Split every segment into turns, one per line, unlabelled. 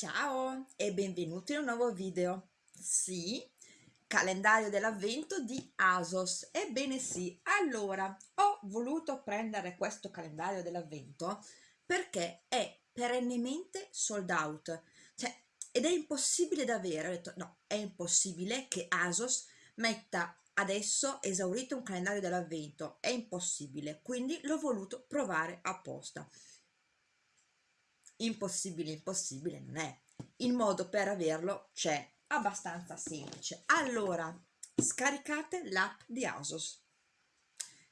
Ciao e benvenuti in un nuovo video. Sì, calendario dell'avvento di ASOS. Ebbene sì, allora ho voluto prendere questo calendario dell'avvento perché è perennemente sold out. Cioè, ed è impossibile da avere. Ho detto, no, è impossibile che ASOS metta adesso esaurito un calendario dell'avvento. È impossibile, quindi l'ho voluto provare apposta impossibile impossibile non è. Il modo per averlo c'è abbastanza semplice. Allora scaricate l'app di Asos.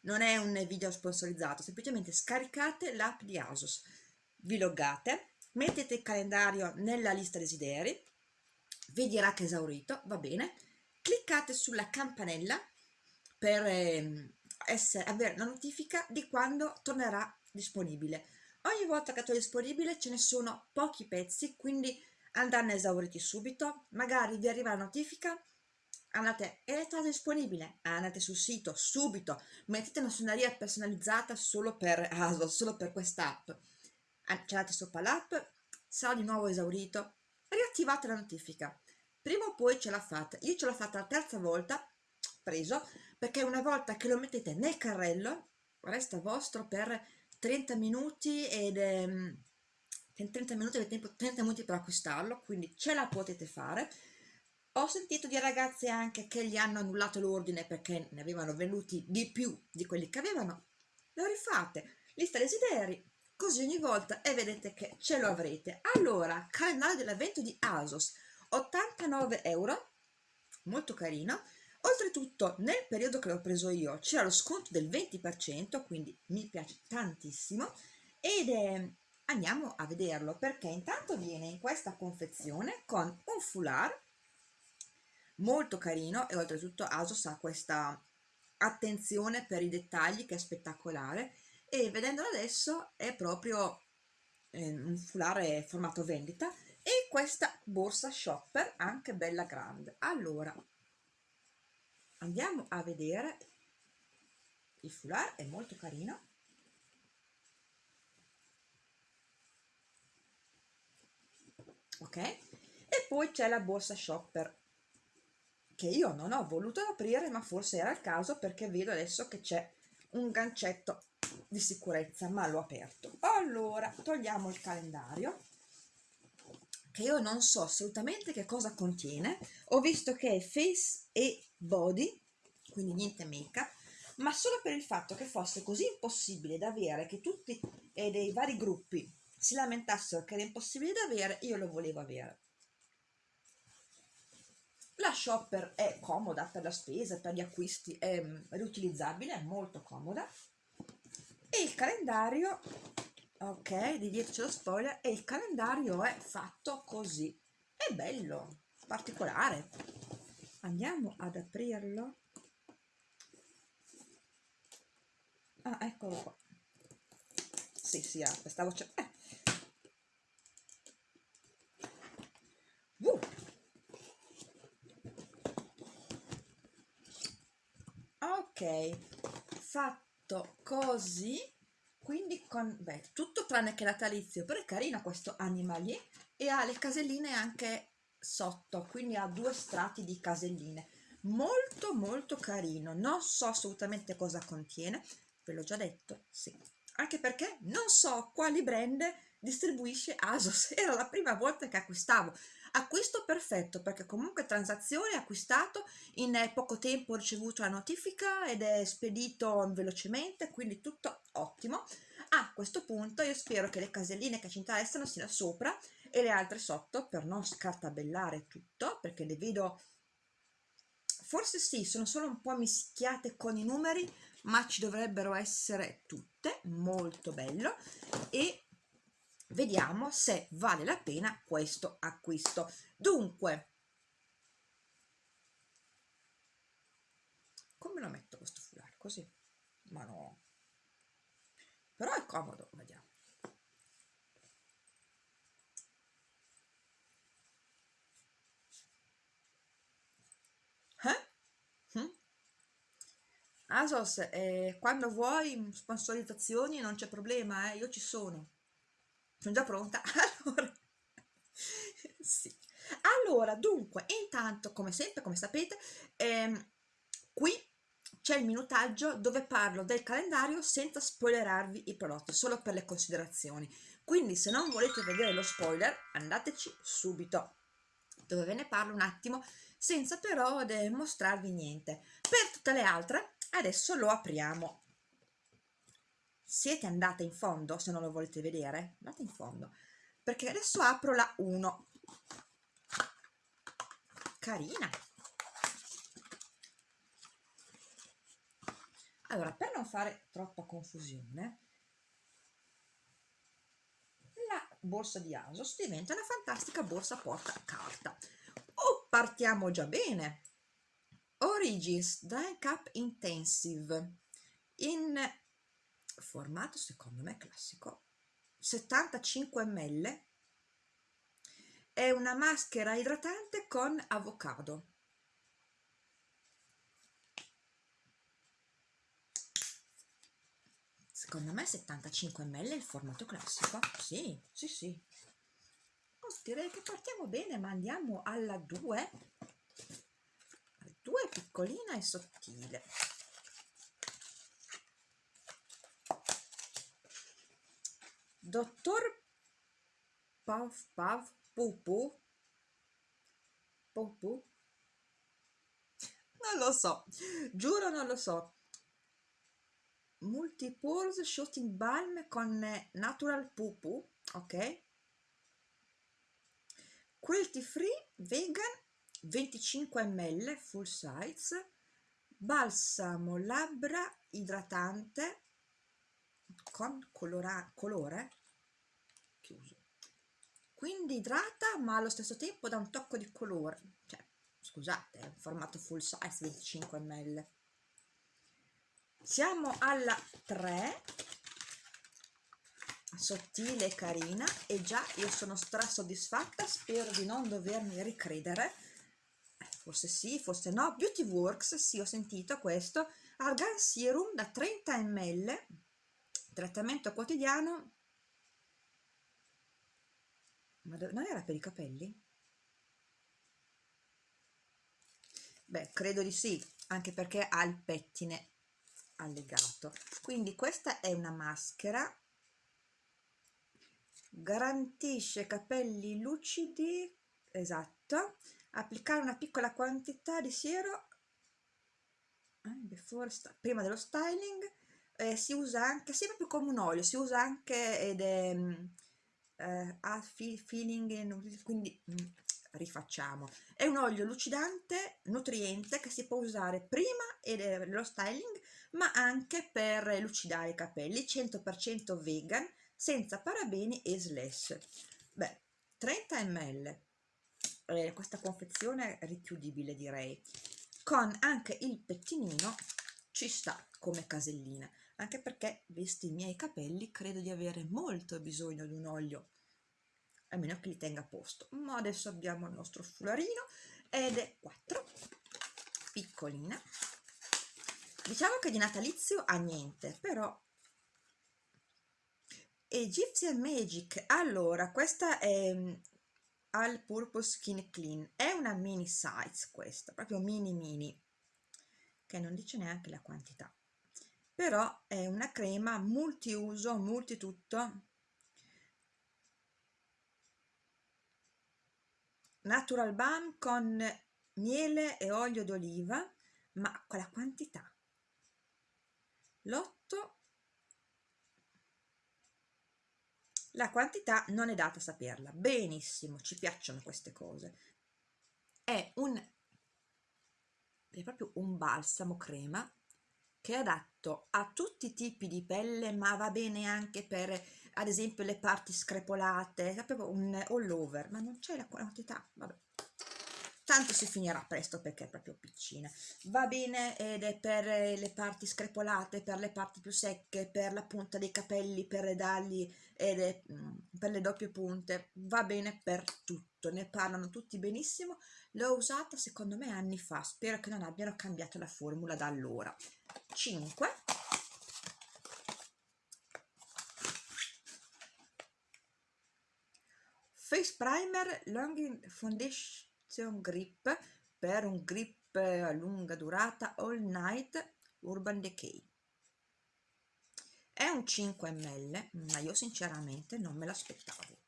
Non è un video sponsorizzato semplicemente scaricate l'app di Asos. Vi loggate mettete il calendario nella lista desideri vi dirà che è esaurito va bene. Cliccate sulla campanella per eh, essere, avere la notifica di quando tornerà disponibile ogni volta che è disponibile ce ne sono pochi pezzi quindi andranno esauriti subito. Magari vi arriva la notifica andate è stato disponibile. Andate sul sito subito mettete una suoneria personalizzata solo per ASO solo per quest'app andate sopra l'app sarà di nuovo esaurito. Riattivate la notifica. Prima o poi ce l'ha fatta io ce l'ho fatta la terza volta preso perché una volta che lo mettete nel carrello resta vostro per 30 minuti ed ehm, 30 minuti avete tempo 30 minuti per acquistarlo quindi ce la potete fare. Ho sentito di ragazze anche che gli hanno annullato l'ordine perché ne avevano venuti di più di quelli che avevano. Lo rifate lista desideri così ogni volta e vedete che ce lo avrete. Allora calendario dell'avvento di Asos 89 euro molto carino oltretutto nel periodo che l'ho preso io c'era lo sconto del 20% quindi mi piace tantissimo ed è andiamo a vederlo perché intanto viene in questa confezione con un foulard molto carino e oltretutto Asos ha questa attenzione per i dettagli che è spettacolare e vedendolo adesso è proprio eh, un foulard formato vendita e questa borsa shopper anche bella grande. Allora andiamo a vedere. Il foulard è molto carino. Ok? E poi c'è la borsa shopper che io non ho voluto aprire ma forse era il caso perché vedo adesso che c'è un gancetto di sicurezza ma l'ho aperto. Allora togliamo il calendario che io non so assolutamente che cosa contiene. Ho visto che è face e body quindi niente make up ma solo per il fatto che fosse così impossibile da avere che tutti e dei vari gruppi si lamentassero che era impossibile da avere io lo volevo avere. La shopper è comoda per la spesa, per gli acquisti, è riutilizzabile, è molto comoda. E il calendario ok di dietro c'è lo spoiler e il calendario è fatto così. È bello particolare. Andiamo ad aprirlo. Ah eccolo qua. Sì sì ah, stavo cercando eh. ok fatto così quindi con beh, tutto tranne che natalizio però è carino questo animalier e ha le caselline anche sotto quindi ha due strati di caselline. Molto molto carino. Non so assolutamente cosa contiene ve l'ho già detto sì. Anche perché non so quali brand distribuisce Asos. Era la prima volta che acquistavo acquisto perfetto perché comunque transazione acquistato in poco tempo ho ricevuto la notifica ed è spedito velocemente quindi tutto ottimo. A questo punto io spero che le caselline che ci interessano siano sopra e le altre sotto per non scartabellare tutto perché le vedo forse sì sono solo un po' mischiate con i numeri ma ci dovrebbero essere tutte molto bello. E vediamo se vale la pena questo acquisto. Dunque come lo metto questo foulard così? Ma no. Però è comodo vediamo. Eh? hm? Asos eh, quando vuoi sponsorizzazioni non c'è problema eh, io ci sono sono già pronta allora sì. Allora, dunque, intanto, come sempre, come sapete, ehm, qui c'è il minutaggio dove parlo del calendario senza spoilerarvi i prodotti, solo per le considerazioni. Quindi se non volete vedere lo spoiler, andateci subito, dove ve ne parlo un attimo, senza però mostrarvi niente. Per tutte le altre, adesso lo apriamo. Siete andate in fondo, se non lo volete vedere? Andate in fondo, perché adesso apro la 1. Carina! Allora, per non fare troppa confusione, la borsa di Asos diventa una fantastica borsa porta carta. Oh, partiamo già bene! Origins Dye Cup Intensive in formato secondo me classico. 75 ml. È una maschera idratante con avocado. Secondo me 75 ml è il formato classico. Sì sì sì. Oh, direi che partiamo bene ma andiamo alla 2 2 piccolina e sottile dottor Pav Pav Pupu? Pupu? Non lo so. Giuro non lo so. Multipores shooting balm con natural pupu ok? Cruelty free vegan 25 ml full size. Balsamo labbra idratante con colora, colore quindi idrata ma allo stesso tempo dà un tocco di colore. Cioè scusate è un formato full size 25 ml. Siamo alla 3 sottile e carina. E già io sono stra soddisfatta spero di non dovermi ricredere. Eh, forse sì forse no. Beauty works sì ho sentito questo. Argan serum da 30 ml. Trattamento quotidiano ma non era per i capelli? beh credo di sì anche perché ha il pettine allegato. Quindi questa è una maschera. Garantisce capelli lucidi esatto. Applicare una piccola quantità di siero eh, prima dello styling eh, si usa anche sì proprio come un olio si usa anche ed è eh, ha feeling quindi mm, rifacciamo. È un olio lucidante nutriente che si può usare prima dello styling ma anche per lucidare i capelli 100% vegan senza parabeni e slash beh 30 ml eh, questa confezione richiudibile direi. Con anche il pettinino ci sta come casellina anche perché visti i miei capelli credo di avere molto bisogno di un olio a meno che li tenga a posto. Ma adesso abbiamo il nostro fularino ed è 4 piccolina. Diciamo che di natalizio ha niente però Egyptian Magic. Allora questa è mm, al purpose skin clean. È una mini size questa proprio mini mini che non dice neanche la quantità però è una crema multiuso multitutto. Natural balm con miele e olio d'oliva ma con quantità. L'otto. La quantità non è data a saperla. Benissimo ci piacciono queste cose. È un è proprio un balsamo crema che è adatto a tutti i tipi di pelle ma va bene anche per ad esempio le parti screpolate, proprio un all over, ma non c'è la quantità, vabbè. Tanto si finirà presto perché è proprio piccina. Va bene ed è per le parti screpolate, per le parti più secche, per la punta dei capelli, per le dagli ed è, mm, per le doppie punte. Va bene per tutto, ne parlano tutti benissimo. L'ho usata secondo me anni fa, spero che non abbiano cambiato la formula da allora. 5 face primer long foundation grip per un grip a lunga durata all night urban decay. È un 5 ml ma io sinceramente non me l'aspettavo.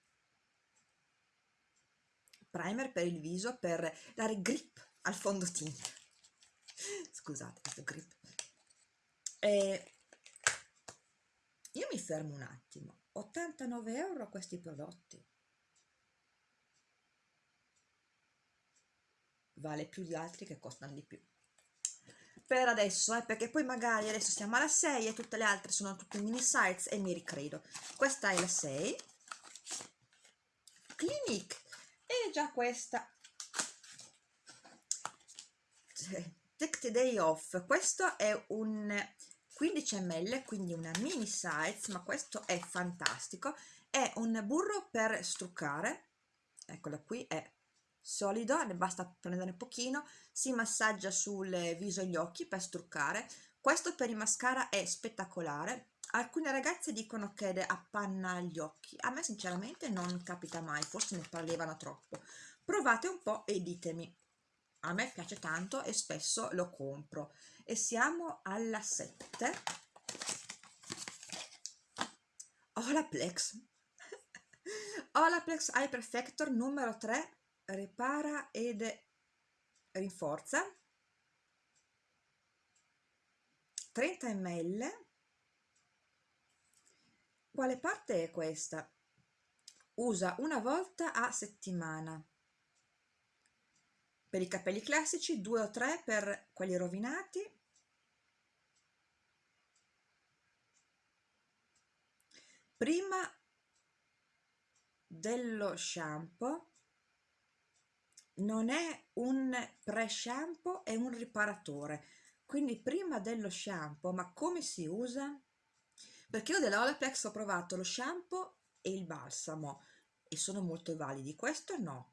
Primer per il viso per dare grip al fondotinta scusate questo grip e io mi fermo un attimo. 89 euro questi prodotti. Vale più di altri che costano di più. Per adesso eh, perché poi magari adesso siamo alla 6 e tutte le altre sono tutte mini size e mi ricredo. Questa è la 6 Clinique e già questa. Take the day off. Questo è un 15 ml quindi una mini size ma questo è fantastico. È un burro per struccare eccolo qui è solido ne basta prendere pochino si massaggia sul viso e gli occhi per struccare. Questo per i mascara è spettacolare. Alcune ragazze dicono che appanna gli occhi a me sinceramente non capita mai forse ne parlavano troppo. Provate un po' e ditemi a me piace tanto e spesso lo compro. E siamo alla 7 Olaplex Olaplex Eye Perfector numero 3 ripara ed rinforza. 30 ml quale parte è questa? usa una volta a settimana per i capelli classici, due o tre per quelli rovinati, prima dello shampoo non è un pre-shampoo, è un riparatore. Quindi prima dello shampoo, ma come si usa? Perché io della Olaplex ho provato lo shampoo e il balsamo e sono molto validi. Questo no.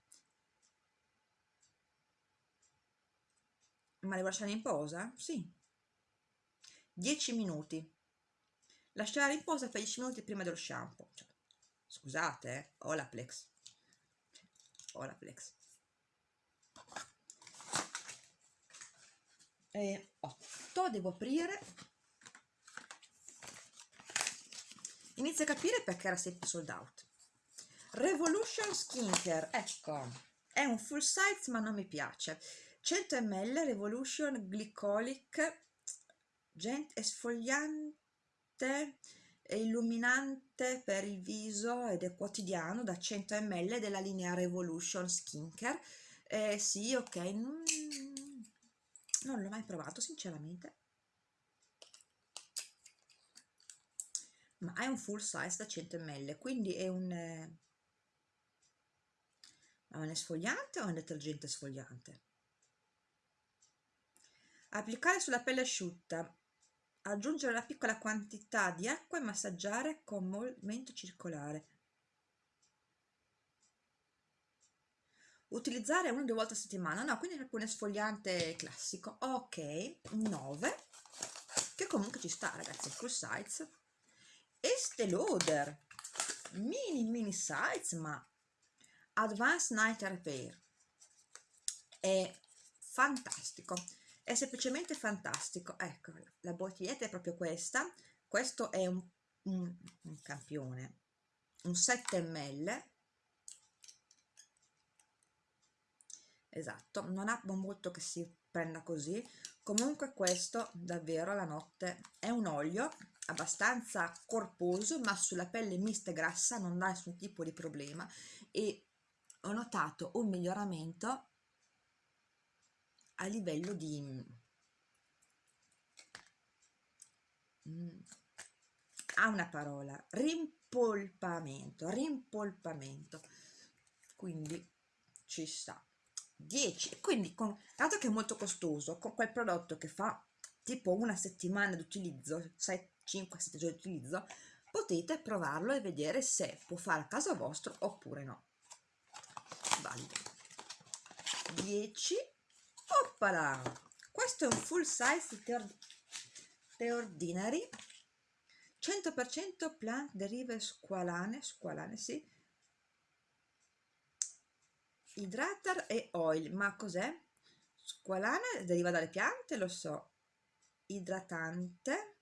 Ma devo lasciare in posa? Sì. 10 minuti. Lasciare in posa per 10 minuti prima dello shampoo. Cioè, scusate, eh? Olaplex. Olaplex. E 8 devo aprire. Inizio a capire perché era sempre sold out. Revolution Skincare, ecco, è un full size ma non mi piace 100 ml Revolution Glycolic Gent esfoliante e illuminante per il viso ed è quotidiano da 100 ml della linea Revolution Skincare. Eh, sì ok mm, non l'ho mai provato sinceramente. Ma è un full size da 100 ml quindi è un, è un esfoliante o un detergente esfoliante applicare sulla pelle asciutta. Aggiungere una piccola quantità di acqua e massaggiare con movimento circolare. Utilizzare una o due volte a settimana. No quindi proprio un esfoliante classico. Ok 9 che comunque ci sta ragazzi. Full size. Estée Lauder mini mini size ma advanced night repair. È fantastico è semplicemente fantastico. Ecco la bottiglietta è proprio questa. Questo è un, un, un campione un 7 ml esatto non ha molto che si prenda così. Comunque questo davvero la notte è un olio abbastanza corposo ma sulla pelle mista e grassa non dà nessun tipo di problema. E ho notato un miglioramento a livello di mm, ha una parola rimpolpamento rimpolpamento. Quindi ci sta 10 quindi con dato che è molto costoso con quel prodotto che fa tipo una settimana di utilizzo 5 7 giorni di utilizzo potete provarlo e vedere se può fare a caso vostro oppure no. Valido 10 oppala questo è un full size The Ordinary 100% plant derive squalane squalane sì Hydrator e oil, ma cos'è? Squalane deriva dalle piante, lo so. Idratante.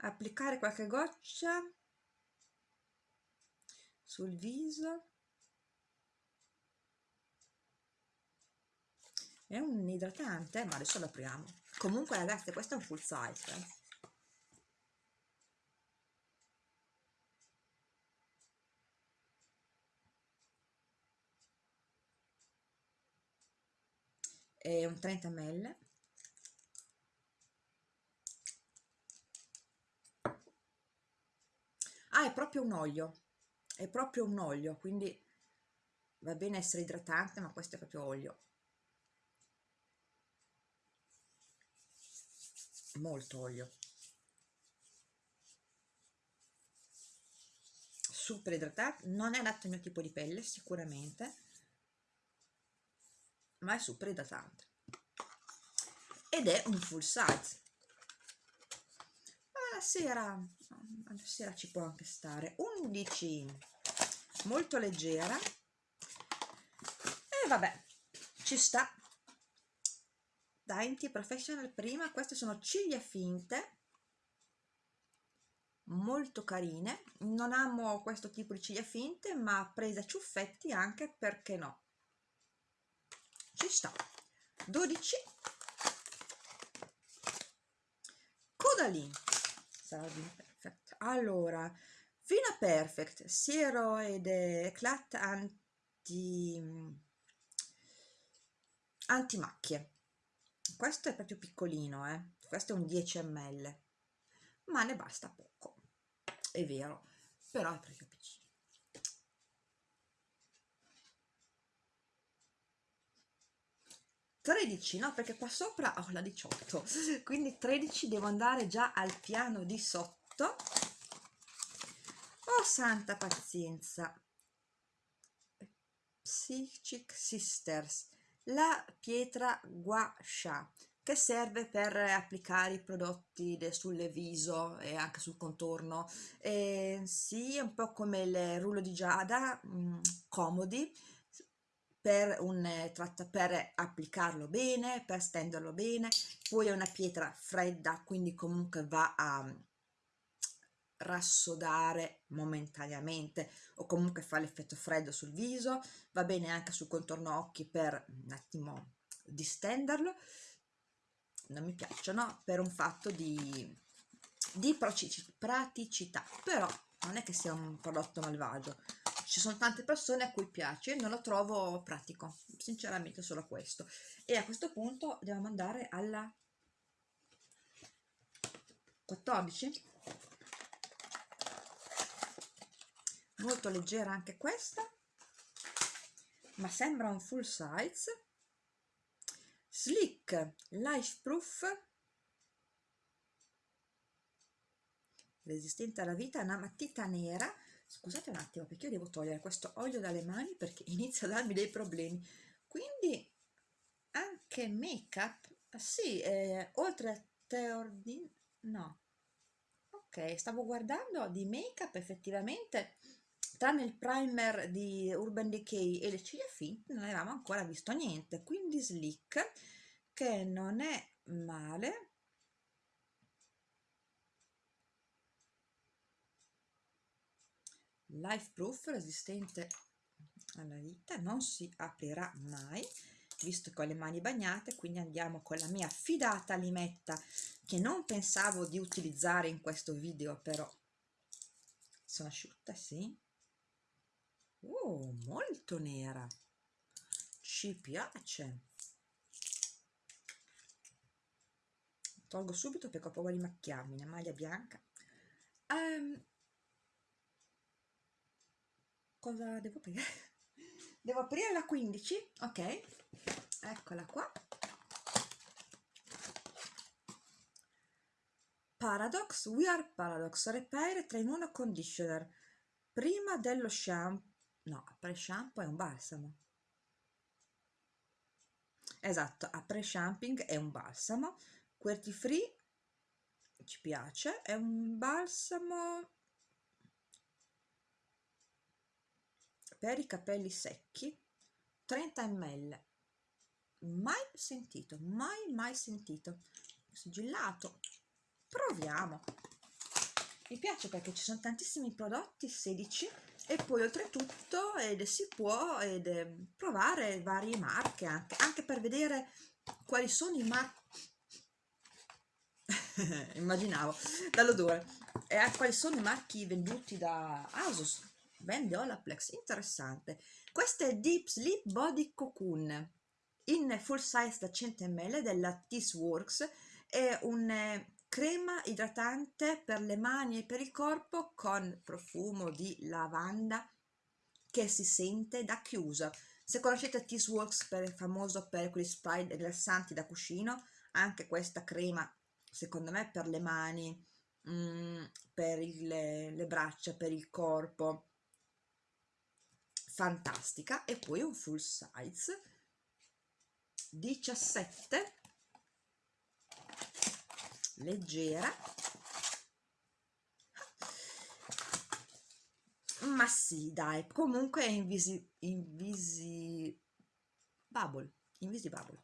Applicare qualche goccia sul viso. È un idratante, ma adesso lo apriamo. Comunque ragazzi, questo è un full size. Eh. è un 30 ml ah è proprio un olio è proprio un olio quindi va bene essere idratante ma questo è proprio olio molto olio. Super idratante non è adatto al mio tipo di pelle sicuramente ma è super idratante. Ed è un full size. Alla sera alla sera ci può anche stare. 11 molto leggera. E vabbè ci sta Dainty Professional prima queste sono ciglia finte molto carine. Non amo questo tipo di ciglia finte ma presa ciuffetti anche perché no? Ci sta. 12 Codalin Salvin Perfect. Allora Vina Perfect. Siero ed eclat anti anti macchie questo è proprio piccolino eh? questo è un 10 ml ma ne basta poco. È vero però è proprio 13 no perché qua sopra ho la 18 quindi 13 devo andare già al piano di sotto. Oh santa pazienza. Psychic Sisters la pietra gua sha che serve per applicare i prodotti sul viso e anche sul contorno. E sì, un po' come il rullo di giada mh, mm, comodi per, un, eh, per applicarlo bene, per stenderlo bene, poi è una pietra fredda, quindi comunque va a rassodare momentaneamente o comunque fa l'effetto freddo sul viso, va bene anche sul contorno occhi per un attimo distenderlo, non mi piacciono per un fatto di, di praticità, però non è che sia un prodotto malvagio, ci sono tante persone a cui piace, non lo trovo pratico, sinceramente solo questo. E a questo punto dobbiamo andare alla 14. Molto leggera anche questa, ma sembra un full size. Slick Life Proof resistente alla vita, una matita nera. Scusate un attimo perché io devo togliere questo olio dalle mani perché inizia a darmi dei problemi. Quindi anche make up ah, sì eh, oltre a Theordin no. Ok stavo guardando di make up effettivamente tranne il primer di Urban Decay e le ciglia finte non avevamo ancora visto niente quindi slick che non è male. Life proof resistente alla vita non si aprirà mai visto che ho le mani bagnate quindi andiamo con la mia fidata limetta che non pensavo di utilizzare in questo video però sono asciutta sì oh molto nera. Ci piace. Tolgo subito perché ho paura di macchiarmi una maglia bianca. Um, cosa devo aprire? devo aprire la 15 ok. Eccola qua. Paradox We Are Paradox. Repair 3 in 1 Conditioner. Prima dello shampoo no, pre-shampoo è un balsamo. Esatto, a pre-shamping è un balsamo. QWERTY Free ci piace, è un balsamo per i capelli secchi 30 ml mai sentito mai mai sentito. Sigillato. Proviamo. Mi piace perché ci sono tantissimi prodotti 16 e poi oltretutto ed si può ed, eh, provare varie marche anche, anche per vedere quali sono i marchi immaginavo dall'odore. E a quali sono i marchi venduti da Asus? Vende Olaplex interessante. Questo è Deep Sleep Body Cocoon. In full size da 100 ml della Works è un eh, crema idratante per le mani e per il corpo con profumo di lavanda che si sente da chiusa se conoscete Works per, famoso per quegli spray rilassanti da cuscino anche questa crema secondo me per le mani mh, mm, per il, le braccia per il corpo fantastica. E poi un full size 17 leggera ma sì dai comunque è invisi invisi bubble invisibubble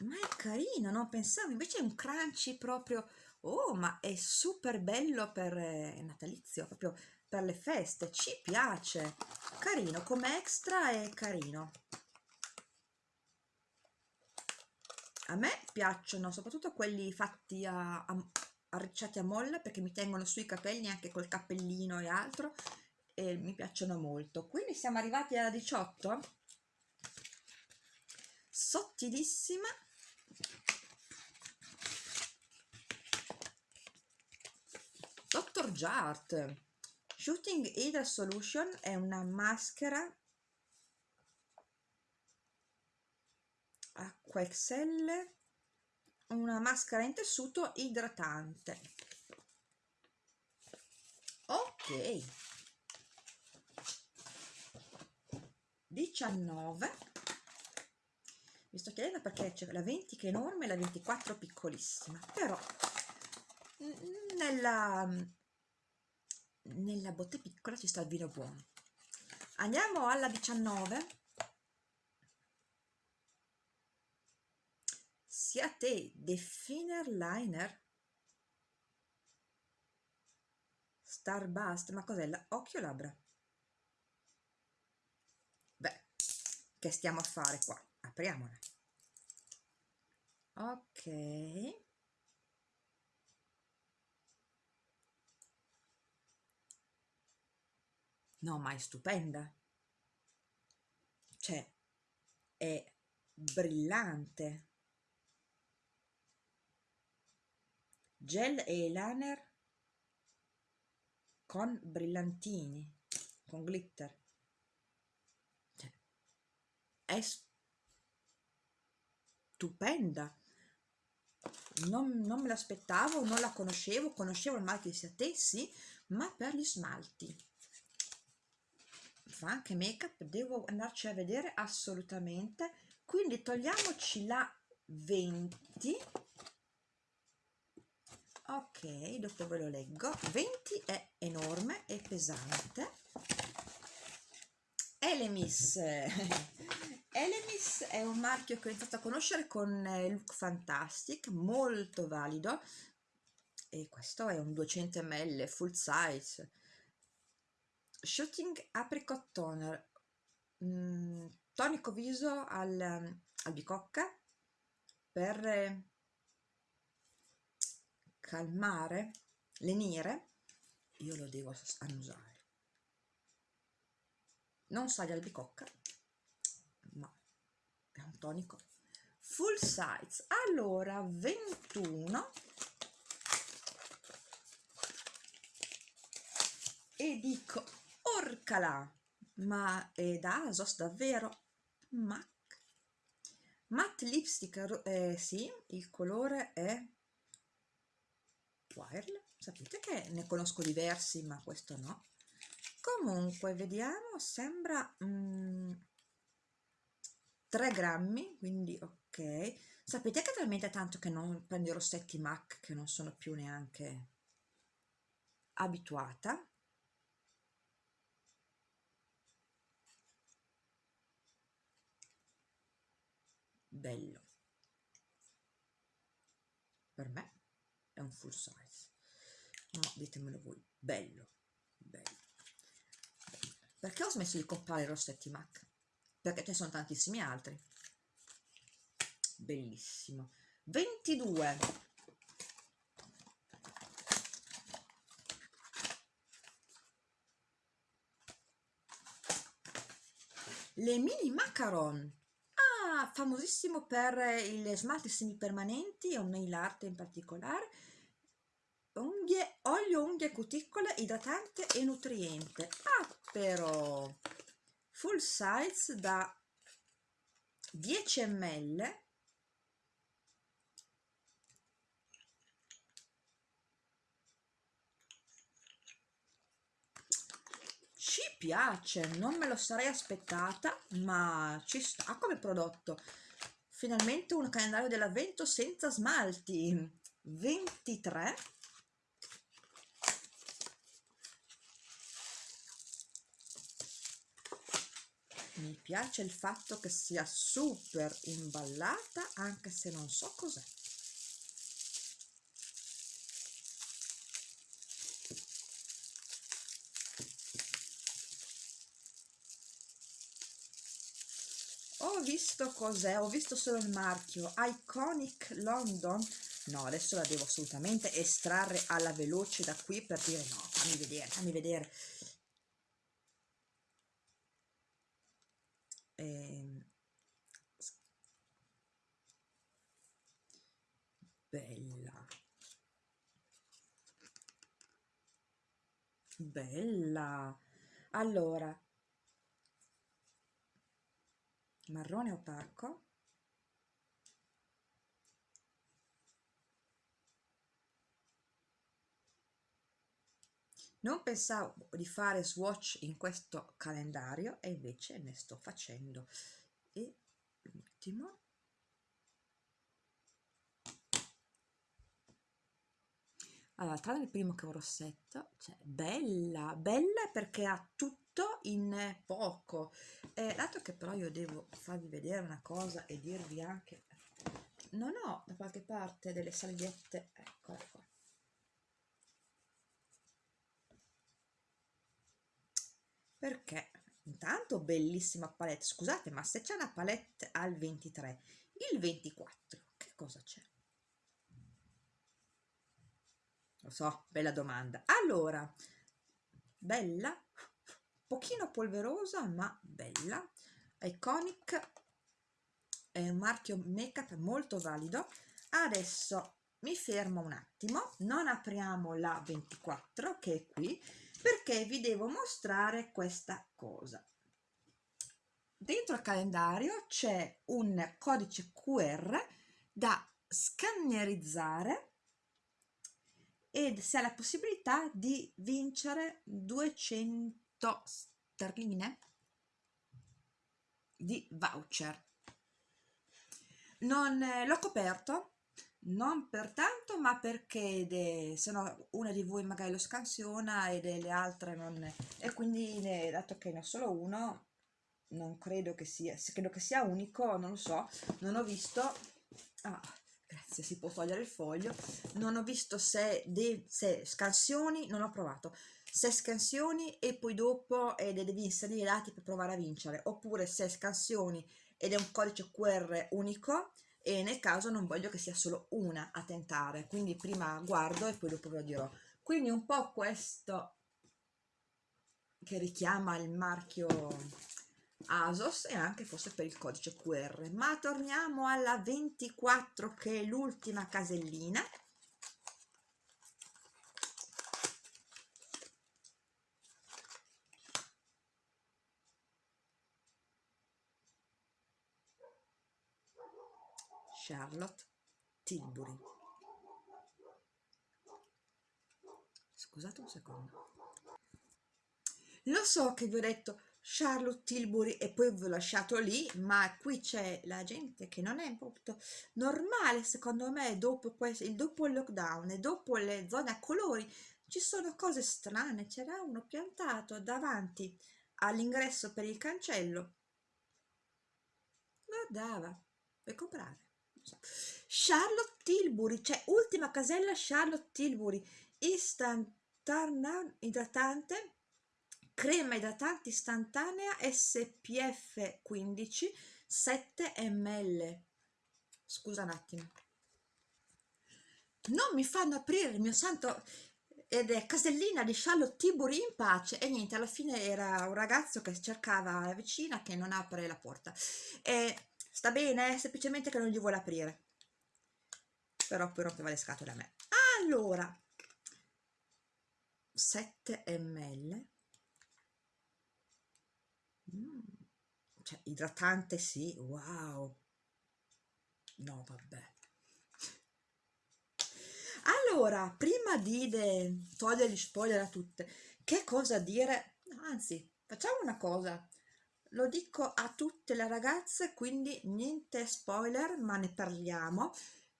ma è carino non pensavo invece è un crunchy proprio oh ma è super bello per eh, natalizio proprio per le feste ci piace. Carino come extra è carino a me piacciono soprattutto quelli fatti a, a arricciati a molla perché mi tengono sui capelli anche col cappellino e altro e mi piacciono molto. Quindi siamo arrivati alla 18 sottilissima. Dr. Jart. Shooting Hydra Solution è una maschera acqua XL una maschera in tessuto idratante. Ok. 19 mi sto chiedendo perché c'è la 20 che è enorme e la 24 piccolissima però nella nella botte piccola ci sta il vino buono. Andiamo alla 19 sia te Definer Liner. Starbust ma cos'è? occhio labbra? Beh che stiamo a fare qua? Apriamola ok. No ma è stupenda. Cioè è brillante gel e liner con brillantini con glitter. Cioè, è stupenda. Non, non me l'aspettavo non la conoscevo conoscevo il marchio di Siate sì ma per gli smalti. Fa anche make up devo andarci a vedere assolutamente. Quindi togliamoci la 20 ok dopo ve lo leggo. 20 è enorme e pesante. Elemis. Elemis è un marchio che ho iniziato a conoscere con Look Fantastic molto valido. E questo è un 200 ml full size. Shooting Apricot Toner. Mm, tonico viso al, al bicocca per calmare, lenire, io lo devo annusare. Non sa di albicocca, ma è un tonico full size. Allora, 21 e dico, orcala, ma è da Asos davvero? MAC. Matte lipstick, eh, sì, il colore è Wirel sapete che ne conosco diversi ma questo no. Comunque vediamo sembra mm, 3 grammi quindi ok. Sapete che talmente tanto che non prendo i rossetti MAC che non sono più neanche abituata? Bello. Per me è un full size. No ditemelo voi bello bello. Perché ho smesso di comprare rossetti MAC? perché ce ne sono tantissimi altri. Bellissimo. 22 le mini macaron famosissimo per il smalti semipermanenti o nail art in particolare unghie, olio unghie cuticole idratante e nutriente. Ah però full size da 10 ml ci piace non me lo sarei aspettata ma ci sta come prodotto. Finalmente un calendario dell'avvento senza smalti. 23 mi piace il fatto che sia super imballata anche se non so cos'è ho visto cos'è? Ho visto solo il marchio. Iconic London? No adesso la devo assolutamente estrarre alla veloce da qui per dire no. Fammi vedere fammi vedere. Eh, bella. Bella. Allora marrone opaco Non pensavo di fare swatch in questo calendario e invece ne sto facendo. E l'ultimo. Allora, tra il primo che un rossetto, cioè bella, bella perché ha tutto in poco. Eh, dato che però io devo farvi vedere una cosa e dirvi anche, non ho da qualche parte delle salviette, eccola qua perché? Intanto bellissima palette. Scusate ma se c'è una palette al 23 il 24 che cosa c'è? Lo so bella domanda. Allora bella pochino polverosa ma bella. Iconic. È un marchio make up molto valido. Adesso mi fermo un attimo. Non apriamo la 24 che è qui perché vi devo mostrare questa cosa. Dentro il calendario c'è un codice QR da scannerizzare ed si ha la possibilità di vincere 200 sterline di voucher. Non eh, l'ho coperto non per tanto ma perché de, se no una di voi magari lo scansiona e delle altre non e quindi ne, dato che ne ho solo uno non credo che sia credo che sia unico non lo so non ho visto ah, grazie si può togliere il foglio non ho visto se, de, se scansioni non ho provato se scansioni e poi dopo eh, devi inserire i dati per provare a vincere. Oppure se scansioni ed è un codice QR unico e nel caso non voglio che sia solo una a tentare. Quindi prima guardo e poi dopo ve lo dirò. Quindi un po' questo che richiama il marchio ASOS e anche forse per il codice QR ma torniamo alla 24 che è l'ultima casellina Charlotte Tilbury. Scusate un secondo. Lo so che vi ho detto Charlotte Tilbury e poi vi ho lasciato lì, ma qui c'è la gente che non è proprio normale secondo me dopo, questo, dopo il lockdown e dopo le zone a colori ci sono cose strane, c'era uno piantato davanti all'ingresso per il cancello guardava puoi comprare Charlotte Tilbury cioè ultima casella Charlotte Tilbury. Istantanea idratante crema idratante istantanea SPF 15 7 ml scusa un attimo. Non mi fanno aprire il mio santo ed è casellina di Charlotte Tilbury in pace. E niente alla fine era un ragazzo che cercava la vicina che non apre la porta. E sta bene? Semplicemente che non gli vuole aprire. Però poi rompeva le scatole a me. Allora 7 ml mm, cioè idratante sì. Wow. No vabbè. Allora prima di togliere gli spoiler a tutte che cosa dire? Anzi facciamo una cosa lo dico a tutte le ragazze quindi niente spoiler ma ne parliamo.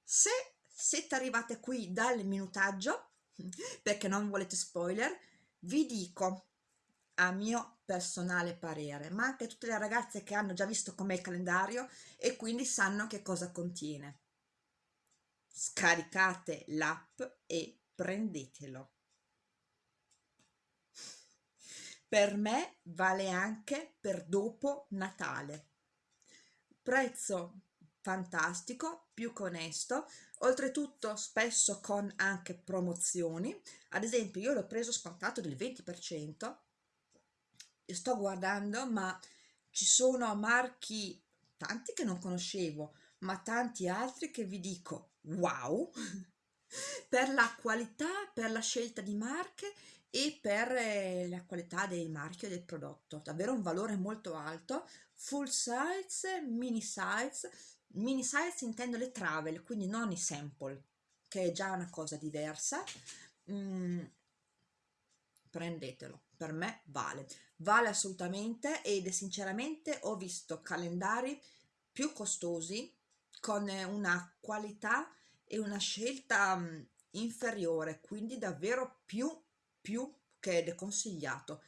Se siete arrivate qui dal minutaggio perché non volete spoiler vi dico a mio personale parere ma anche tutte le ragazze che hanno già visto com'è il calendario e quindi sanno che cosa contiene. Scaricate l'app e prendetelo per me vale anche per dopo Natale. Prezzo fantastico più che onesto. Oltretutto spesso con anche promozioni. Ad esempio io l'ho preso scontato del 20% sto guardando ma ci sono marchi tanti che non conoscevo ma tanti altri che vi dico wow per la qualità per la scelta di marche e per eh, la qualità del marchio del prodotto. Davvero un valore molto alto. Full size mini size. Mini size intendo le travel quindi non i sample che è già una cosa diversa. Mm, prendetelo. Per me vale. Vale assolutamente ed sinceramente ho visto calendari più costosi con una qualità e una scelta mm, inferiore quindi davvero più più che deconsigliato.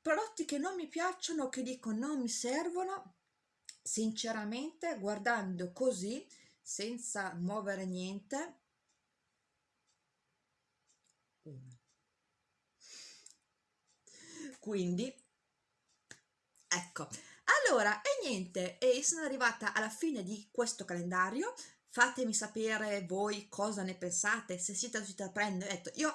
Prodotti che non mi piacciono che dico non mi servono sinceramente guardando così senza muovere niente quindi ecco. Allora e niente e sono arrivata alla fine di questo calendario fatemi sapere voi cosa ne pensate se siete riusciti a prendere. Detto io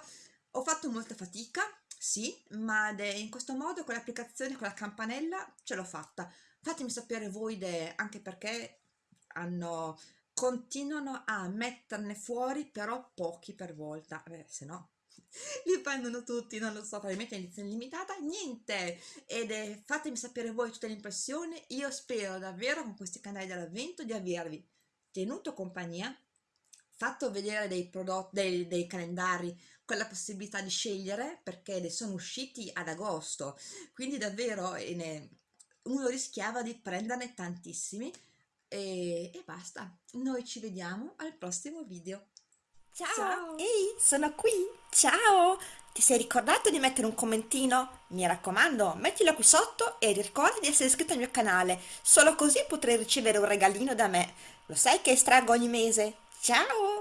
ho fatto molta fatica sì ma in questo modo con l'applicazione con la campanella ce l'ho fatta. Fatemi sapere voi de, anche perché hanno continuano a metterne fuori però pochi per volta. Eh, se no li prendono tutti, non lo so, probabilmente in edizione limitata, niente, ed è, fatemi sapere voi tutte le impressioni, io spero davvero con questi canali dell'avvento di avervi tenuto compagnia, fatto vedere dei prodotti, dei, dei calendari con la possibilità di scegliere perché ne sono usciti ad agosto, quindi davvero ne, uno rischiava di prenderne tantissimi e, e basta, noi ci vediamo al prossimo video.
Ciao. Ehi, sono qui! Ciao! Ti sei ricordato di mettere un commentino? Mi raccomando, mettilo qui sotto e ricorda di essere iscritto al mio canale, solo così potrai ricevere un regalino da me. Lo sai che estraggo ogni mese? Ciao!